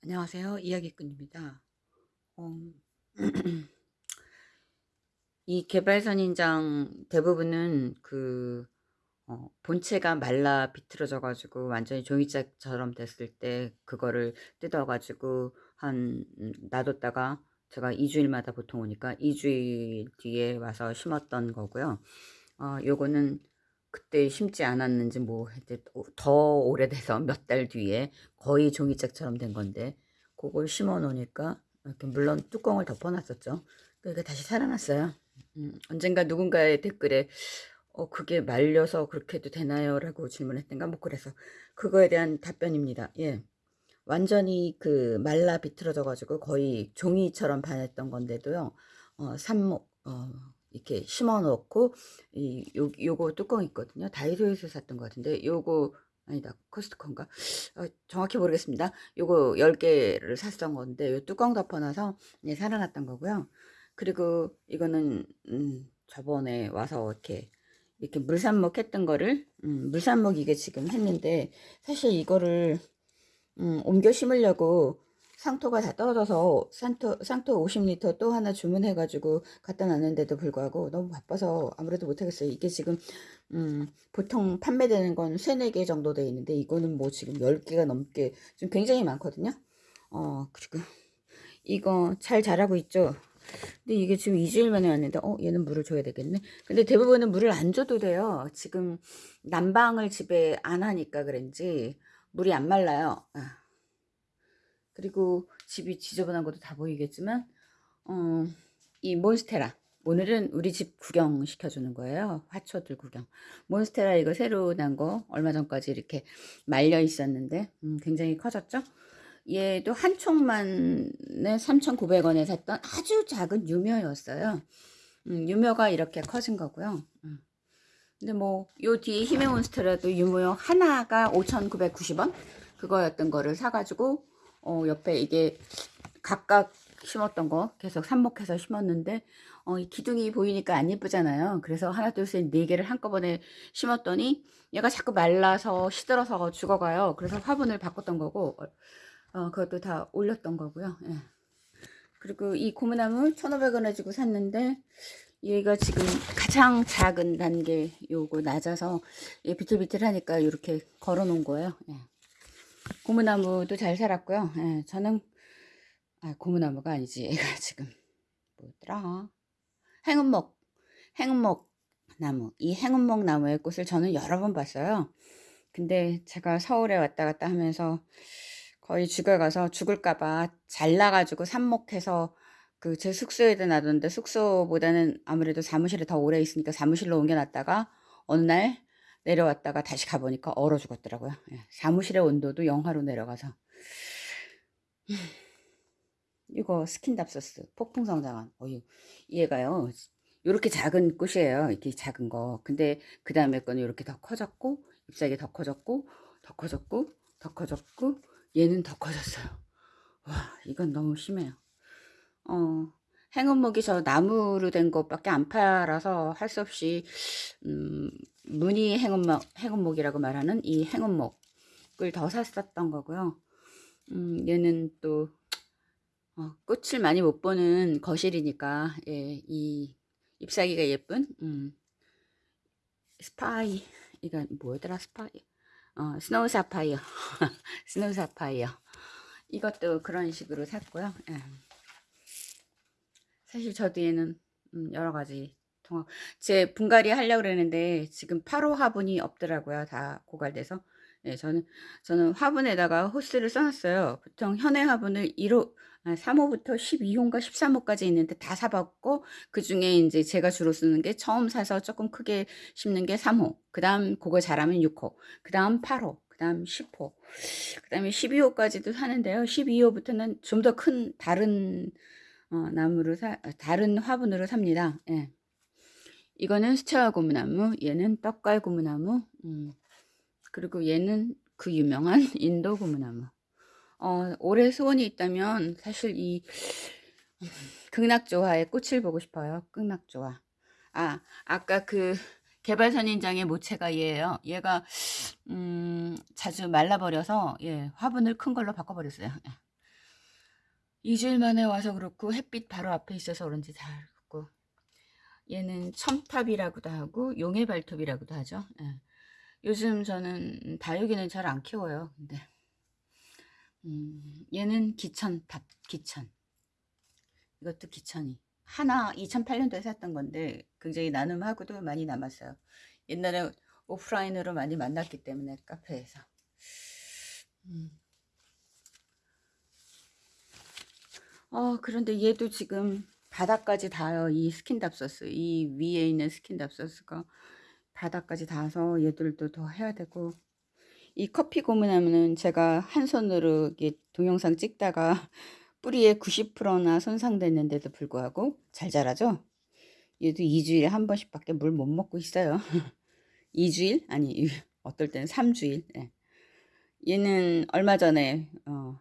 안녕하세요. 이야기꾼입니다. 어, 이 개발선인장 대부분은 그 어, 본체가 말라 비틀어져 가지고 완전히 종이짝처럼 됐을 때 그거를 뜯어 가지고 한 음, 놔뒀다가 제가 2주일마다 보통 오니까 2주일 뒤에 와서 심었던 거고요. 어, 요거는 그때 심지 않았는지 뭐더 오래돼서 몇 달 뒤에 거의 종이짝처럼 된 건데 그걸 심어 놓으니까 이렇게 물론 뚜껑을 덮어 놨었죠. 그러니까 다시 살아났어요. 음, 언젠가 누군가의 댓글에 어 그게 말려서 그렇게 해도 되나요? 라고 질문했던가 뭐 그래서 그거에 대한 답변입니다. 예. 완전히 그 말라 비틀어져 가지고 거의 종이처럼 반했던 건데도요. 어 삽목 어 이렇게 심어 놓고 이 요, 요거 뚜껑 있거든요. 다이소에서 샀던 것 같은데 요거 아니다 코스트코인가 어, 정확히 모르겠습니다. 요거 10개를 샀던 건데 요 뚜껑 덮어놔서 네, 살아났던 거고요. 그리고 이거는 음, 저번에 와서 이렇게 이렇게 물산목 했던 거를 음, 물산목 이게 지금 했는데 사실 이거를 음, 옮겨 심으려고 상토가 다 떨어져서 상토, 상토 50리터 또 하나 주문해가지고 갖다 놨는데도 불구하고 너무 바빠서 아무래도 못하겠어요. 이게 지금 음, 보통 판매되는 건 3, 4개 정도 돼 있는데 이거는 뭐 지금 10개가 넘게 좀 굉장히 많거든요. 어, 그리고 이거 잘 자라고 있죠. 근데 이게 지금 2주일 만에 왔는데 어 얘는 물을 줘야 되겠네. 근데 대부분은 물을 안 줘도 돼요. 지금 난방을 집에 안 하니까 그런지 물이 안 말라요. 아. 그리고 집이 지저분한 것도 다 보이겠지만 어, 이 몬스테라 오늘은 우리 집 구경 시켜주는 거예요. 화초들 구경. 몬스테라 이거 새로 난 거 얼마 전까지 이렇게 말려 있었는데 음, 굉장히 커졌죠. 얘도 한 총만에 3,900원에 샀던 아주 작은 유묘였어요. 음, 유묘가 이렇게 커진 거고요. 음. 근데 뭐 요 뒤에 힘의 몬스테라도 유묘 하나가 5,990원 그거였던 거를 사가지고 어, 옆에 이게 각각 심었던 거 계속 삽목해서 심었는데 어, 이 기둥이 보이니까 안 예쁘잖아요. 그래서 하나 둘 셋 네 개를 한꺼번에 심었더니 얘가 자꾸 말라서 시들어서 죽어가요. 그래서 화분을 바꿨던 거고 어, 그것도 다 올렸던 거고요. 예. 그리고 이 고무나무 1,500원에 주고 샀는데 얘가 지금 가장 작은 단계 요거 낮아서 얘 비틀비틀하니까 이렇게 걸어 놓은 거예요. 예. 고무나무도 잘 살았고요. 예, 저는 아, 고무나무가 아니지. 얘가 지금 뭐더라? 행운목, 행운목 나무. 이 행운목 나무의 꽃을 저는 여러 번 봤어요. 근데 제가 서울에 왔다 갔다 하면서 거의 죽어 가서 죽을까봐 잘라가지고 삽목해서 그 제 숙소에다 놔뒀는데 숙소보다는 아무래도 사무실에 더 오래 있으니까 사무실로 옮겨놨다가 어느 날 내려왔다가 다시 가보니까 얼어 죽었더라고요. 예, 사무실의 온도도 영하로 내려가서. 이거 스킨답서스 폭풍 성장한. 어유 얘가요. 이렇게 작은 꽃이에요 이렇게 작은 거. 근데 그 다음에 거는 이렇게 더 커졌고 잎사귀 더 커졌고 더 커졌고 더 커졌고 얘는 더 커졌어요. 와 이건 너무 심해요. 어 행운목이 저 나무로 된 것밖에 안 팔아서 할 수 없이 음, 무늬 행운목, 행운목이라고 말하는 이 행운목을 더 샀었던 거고요. 음, 얘는 또 어, 꽃을 많이 못 보는 거실이니까 예, 이 잎사귀가 예쁜 음, 스파이 이건 뭐더라 스파이 어, 스노우 사파이어 스노우 사파이어 이것도 그런 식으로 샀고요. 예. 사실 저 뒤에는 음, 여러 가지 통합 제 분갈이 하려고 그랬는데 지금 8호 화분이 없더라고요. 다 고갈돼서. 예, 저는 저는 화분에다가 호스를 써놨어요. 보통 현의 화분을 1호, 아, 3호부터 12호인가 13호까지 있는데 다 사봤고 그 중에 이제 제가 주로 쓰는 게 처음 사서 조금 크게 심는 게 3호. 그 다음 그거 잘하면 6호. 그 다음 8호. 그 다음 10호. 그 다음에 12호까지도 사는데요. 12호부터는 좀 더 큰 다른 어, 나무로 사, 다른 화분으로 삽니다. 예. 이거는 수채화 고무나무, 얘는 떡갈 고무나무, 음, 그리고 얘는 그 유명한 인도 고무나무. 어, 올해 소원이 있다면 사실 이 극락조화의 꽃을 보고 싶어요. 극락조화. 아, 아까 그 개발선인장의 모체가 얘예요. 얘가 음, 자주 말라버려서 예, 화분을 큰 걸로 바꿔버렸어요. 예. 2주일 만에 와서 그렇고 햇빛 바로 앞에 있어서 그런지 잘 그렇고 얘는 첨탑이라고도 하고 용의 발톱이라고도 하죠. 예. 요즘 저는 다육이는 잘 안 키워요. 근데 음, 얘는 기천탑 기천 이것도 기천이 하나 2008년도에 샀던 건데 굉장히 나눔하고도 많이 남았어요. 옛날에 오프라인으로 많이 만났기 때문에 카페에서 음. 어 그런데 얘도 지금 바닥까지 닿아요. 이 스킨답서스 이 위에 있는 스킨답서스가 바닥까지 닿아서 얘들도 더 해야 되고 이 커피 고문하면은 제가 한 손으로 이게 동영상 찍다가 뿌리에 90%나 손상됐는데도 불구하고 잘 자라죠? 얘도 2주일에 한 번씩 밖에 물 못 먹고 있어요. 2주일? 아니 어떨 때는 3주일. 네. 얘는 얼마 전에 어,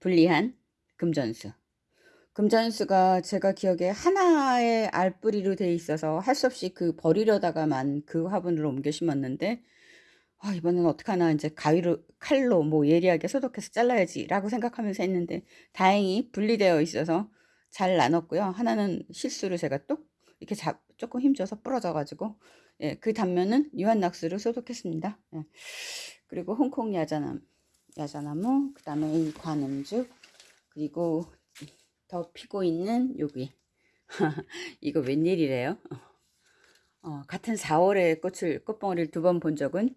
분리한 금전수. 금전수가 제가 기억에 하나의 알뿌리로 돼 있어서 할 수 없이 그 버리려다가만 그 화분으로 옮겨 심었는데 아, 이번엔 어떡하나 이제 가위로 칼로 뭐 예리하게 소독해서 잘라야지 라고 생각하면서 했는데 다행히 분리되어 있어서 잘 나눴고요. 하나는 실수로 제가 뚝 이렇게 잡, 조금 힘줘서 부러져 가지고 예, 그 단면은 유한낙수로 소독했습니다. 예. 그리고 홍콩 야자나무, 야자나무, 그 다음에 이 관음죽, 그리고 더 피고 있는 여기 이거 웬일이래요? 어, 같은 4월에 꽃을 꽃봉오리를 두 번 본 적은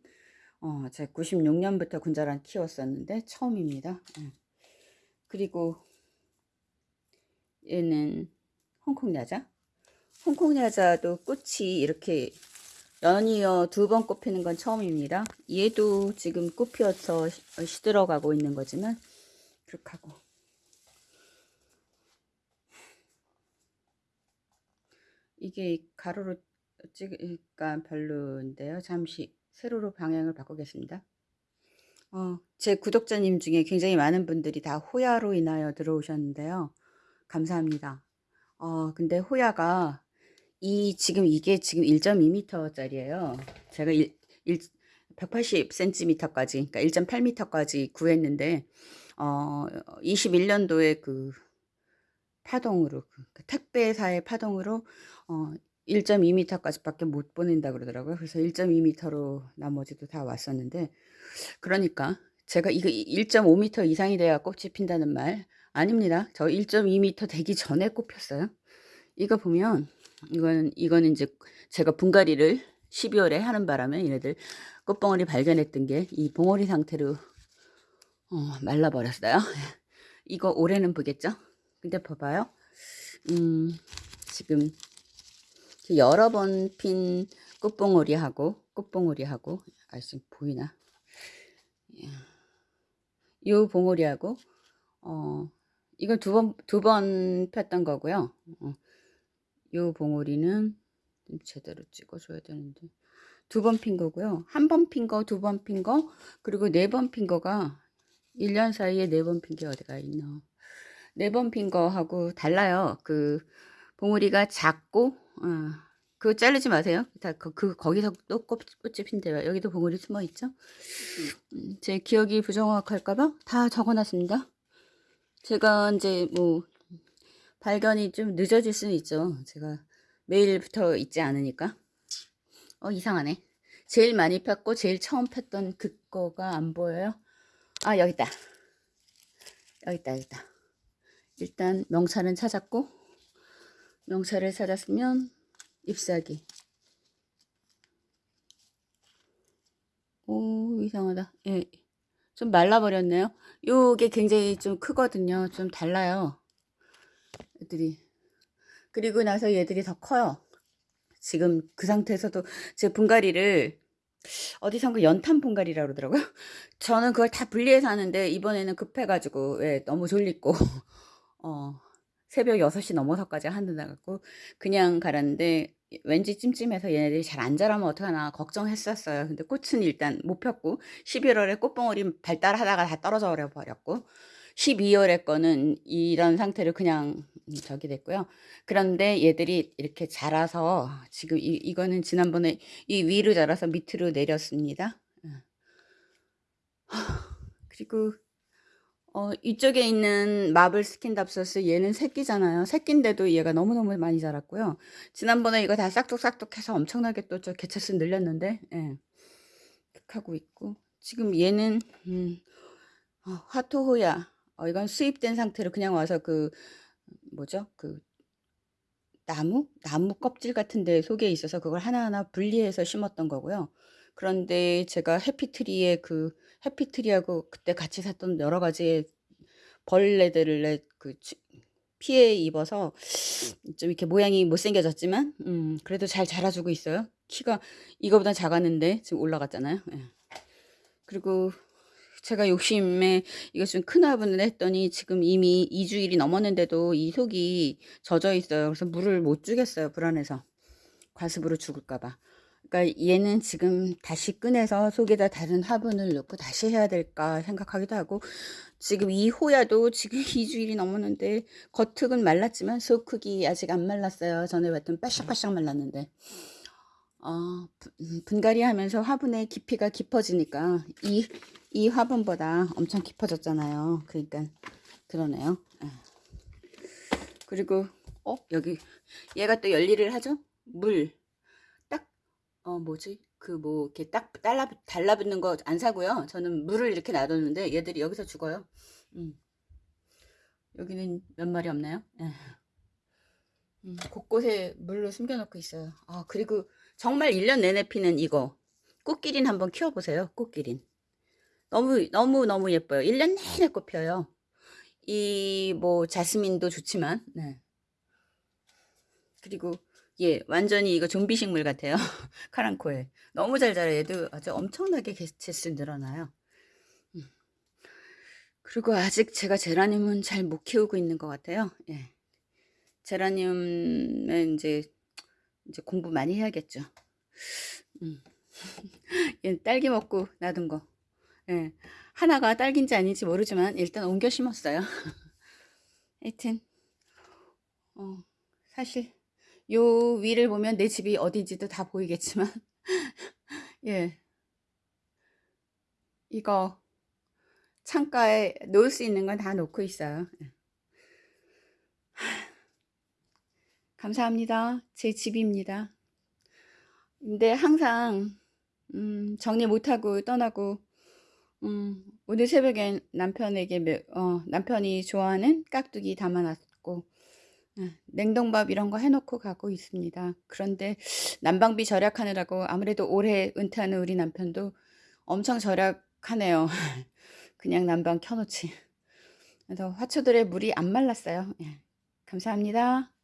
어, 제가 96년부터 군자란 키웠었는데 처음입니다. 예. 그리고 얘는 홍콩 야자. 홍콩 야자도 꽃이 이렇게 연이어 두 번 꽃피는 건 처음입니다. 얘도 지금 꽃 피어서 시들어가고 있는 거지만 그렇게 하고 이게 가로로 찍으니까 별로인데요. 잠시 세로로 방향을 바꾸겠습니다. 어, 제 구독자님 중에 굉장히 많은 분들이 다 호야로 인하여 들어오셨는데요. 감사합니다. 어, 근데 호야가 이 지금 이게 지금 1.2m 짜리예요. 제가 1, 1 180cm까지 그러니까 1.8m까지 구했는데 어 21년도에 그 파동으로 그 택배사의 파동으로 어 1.2m까지밖에 못 보낸다 그러더라고요. 그래서 1.2m로 나머지도 다 왔었는데 그러니까 제가 이거 1.5m 이상이 돼야 꽃이 핀다는 말 아닙니다. 저 1.2m 되기 전에 꽃 폈어요. 이거 보면 이거는 이거는 이제 제가 분갈이를 12월에 하는 바람에 얘네들 꽃봉오리 발견했던 게 이 봉오리 상태로 어, 말라버렸어요. 이거 올해는 보겠죠? 근데 봐봐요. 음, 지금 여러 번 핀 꽃봉오리하고 꽃봉오리하고 아 지금 보이나? 이 봉오리하고 어 이건 두번 두 번 폈던 거고요. 어, 요 봉오리는 좀 제대로 찍어줘야 되는데 두 번 핀 거고요. 한 번 핀 거, 두 번 핀 거, 그리고 네 번 핀 거가 1년 사이에 네 번 핀 게 어디가 있나. 네 번 핀 거하고 달라요. 그 봉우리가 작고 어, 그거 자르지 마세요. 다 그, 그 거기서 또 꽃, 꽃이 핀대요. 여기도 봉우리 숨어 있죠. 음, 제 기억이 부정확할까봐 다 적어놨습니다. 제가 이제 뭐 발견이 좀 늦어질 수는 있죠. 제가 매일부터 있지 않으니까. 어 이상하네. 제일 많이 폈고 제일 처음 폈던 그거가 안 보여요. 아 여기 있다. 여기 있다 여기 있다. 일단 명찰은 찾았고 명찰을 찾았으면 잎사귀. 오 이상하다. 예. 좀 말라버렸네요. 요게 굉장히 좀 크거든요. 좀 달라요. 애들이. 그리고 나서 얘들이 더 커요. 지금 그 상태에서도 제 분갈이를 어디선가 연탄 분갈이라고 그러더라고요. 저는 그걸 다 분리해서 하는데 이번에는 급해가지고 왜 너무 졸리고 어, 새벽 6시 넘어서까지 한다갖고 그냥 갈았는데 왠지 찜찜해서 얘네들이 잘 안 자라면 어떡하나 걱정했었어요. 근데 꽃은 일단 못 폈고 11월에 꽃봉오리 발달하다가 다 떨어져 버렸고 12월에 거는 이런 상태로 그냥 저기 됐고요. 그런데 얘들이 이렇게 자라서 지금 이, 이거는 지난번에 이 위로 자라서 밑으로 내렸습니다. 그리고 어 이쪽에 있는 마블 스킨답서스 얘는 새끼잖아요. 새끼인데도 얘가 너무너무 많이 자랐고요. 지난번에 이거 다 싹둑싹둑 해서 엄청나게 또 저 개체수 늘렸는데 예. 하고 있고 지금 얘는 음 어 화토호야. 어 이건 수입된 상태로 그냥 와서 그 뭐죠? 그 나무? 나무 껍질 같은 데 속에 있어서 그걸 하나하나 분리해서 심었던 거고요. 그런데 제가 해피트리에 그 해피트리하고 그때 같이 샀던 여러 가지의 벌레들을 그 치- 피해 입어서 좀 이렇게 모양이 못생겨졌지만 음 그래도 잘 자라주고 있어요. 키가 이거보다 작았는데 지금 올라갔잖아요. 예. 그리고 제가 욕심에 이거 좀큰 화분을 했더니 지금 이미 2주일이 넘었는데도 이 속이 젖어 있어요. 그래서 물을 못 주겠어요. 불안해서. 과습으로 죽을까 봐. 그러니까 얘는 지금 다시 꺼내서 속에다 다른 화분을 넣고 다시 해야 될까 생각하기도 하고 지금 이 호야도 지금 2주일이 넘었는데 겉흙은 말랐지만 속 흙이 아직 안 말랐어요. 전에 봤던 바싹바싹 말랐는데 어, 분- 분갈이 하면서 화분의 깊이가 깊어지니까 이, 이 화분보다 엄청 깊어졌잖아요. 그러니까 그러네요. 예. 그리고 어 여기 얘가 또 열일을 하죠? 물딱 어 뭐지? 그 뭐 이렇게 딱 달라 달라붙는 거 안 사고요. 저는 물을 이렇게 놔뒀는데 얘들이 여기서 죽어요. 음. 여기는 몇 마리 없나요? 예. 음, 곳곳에 물로 숨겨놓고 있어요. 아, 그리고 정말 1년 내내 피는 이거. 꽃기린 한번 키워보세요. 꽃기린. 너무, 너무, 너무 예뻐요. 1년 내내 꽃 펴요. 이, 뭐, 자스민도 좋지만, 네. 그리고, 예, 완전히 이거 좀비 식물 같아요. 카랑코에. 너무 잘 자라요. 얘도 아주 엄청나게 개체수 늘어나요. 음. 그리고 아직 제가 제라늄은 잘 못 키우고 있는 것 같아요. 예. 제라늄은 이제 이제 공부 많이 해야겠죠. 음. 얘 딸기 먹고 놔둔 거. 예. 하나가 딸기인지 아닌지 모르지만 일단 옮겨 심었어요. 하여튼 어, 사실 요 위를 보면 내 집이 어딘지도 다 보이겠지만 예. 이거 창가에 놓을 수 있는 건 다 놓고 있어요. 예. 감사합니다. 제 집입니다. 근데 항상 음, 정리 못하고 떠나고 음, 오늘 새벽에 남편에게 매- 어, 남편이 좋아하는 깍두기 담아놨고 아, 냉동밥 이런 거 해놓고 가고 있습니다. 그런데 난방비 절약하느라고 아무래도 올해 은퇴하는 우리 남편도 엄청 절약하네요. 그냥 난방 켜놓지. 그래서 화초들의 물이 안 말랐어요. 예. 감사합니다.